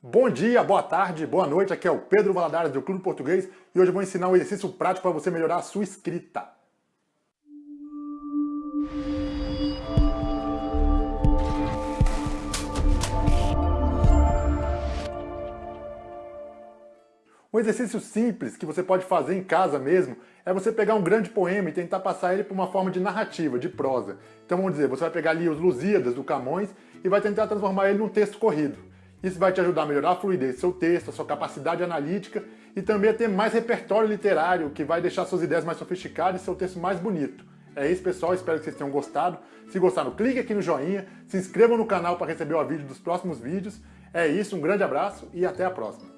Bom dia, boa tarde, boa noite, aqui é o Pedro Valadares do Clube Português e hoje eu vou ensinar um exercício prático para você melhorar a sua escrita. Um exercício simples que você pode fazer em casa mesmo é você pegar um grande poema e tentar passar ele por uma forma de narrativa, de prosa. Então vamos dizer, você vai pegar ali os Lusíadas do Camões e vai tentar transformar ele num texto corrido. Isso vai te ajudar a melhorar a fluidez do seu texto, a sua capacidade analítica e também a ter mais repertório literário, que vai deixar suas ideias mais sofisticadas e seu texto mais bonito. É isso, pessoal. Espero que vocês tenham gostado. Se gostaram, clique aqui no joinha, se inscrevam no canal para receber o vídeo dos próximos vídeos. É isso, um grande abraço e até a próxima.